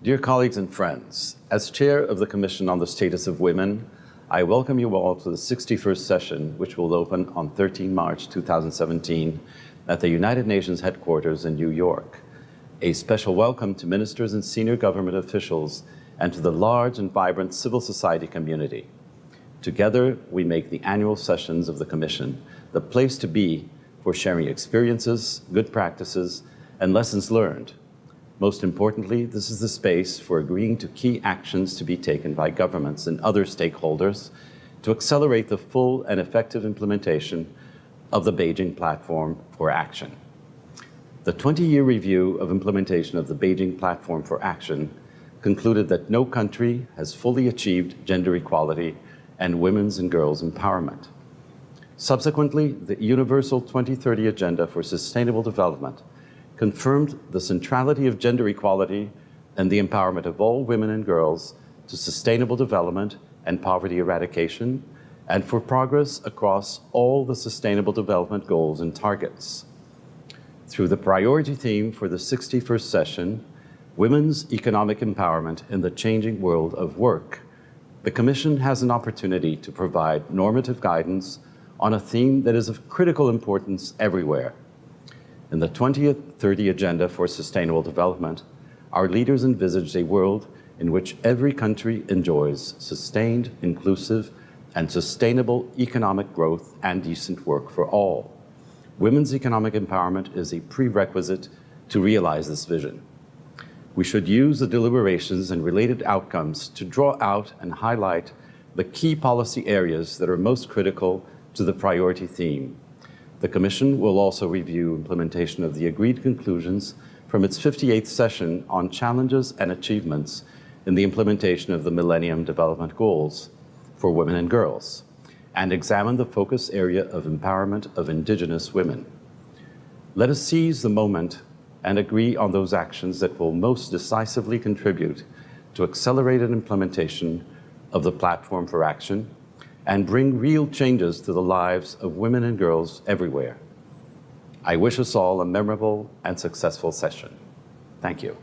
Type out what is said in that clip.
Dear colleagues and friends, as chair of the Commission on the Status of Women, I welcome you all to the 61st session, which will open on 13 March 2017 at the United Nations headquarters in New York. A special welcome to ministers and senior government officials and to the large and vibrant civil society community. Together, we make the annual sessions of the Commission the place to be for sharing experiences, good practices, and lessons learned. Most importantly, this is the space for agreeing to key actions to be taken by governments and other stakeholders to accelerate the full and effective implementation of the Beijing Platform for Action. The 20-year review of implementation of the Beijing Platform for Action concluded that no country has fully achieved gender equality and women's and girls' empowerment. Subsequently, the Universal 2030 Agenda for Sustainable Development confirmed the centrality of gender equality and the empowerment of all women and girls to sustainable development and poverty eradication, and for progress across all the Sustainable Development Goals and targets. Through the priority theme for the 61st session, Women's Economic Empowerment in the Changing World of Work, the Commission has an opportunity to provide normative guidance on a theme that is of critical importance everywhere. In the 2030 Agenda for Sustainable Development, our leaders envisaged a world in which every country enjoys sustained, inclusive, and sustainable economic growth and decent work for all. Women's economic empowerment is a prerequisite to realize this vision we should use the deliberations and related outcomes to draw out and highlight the key policy areas that are most critical to the priority theme. The Commission will also review implementation of the agreed conclusions from its 58th session on challenges and achievements in the implementation of the Millennium Development Goals for women and girls, and examine the focus area of empowerment of Indigenous women. Let us seize the moment and agree on those actions that will most decisively contribute to accelerated implementation of the Platform for Action and bring real changes to the lives of women and girls everywhere. I wish us all a memorable and successful session. Thank you.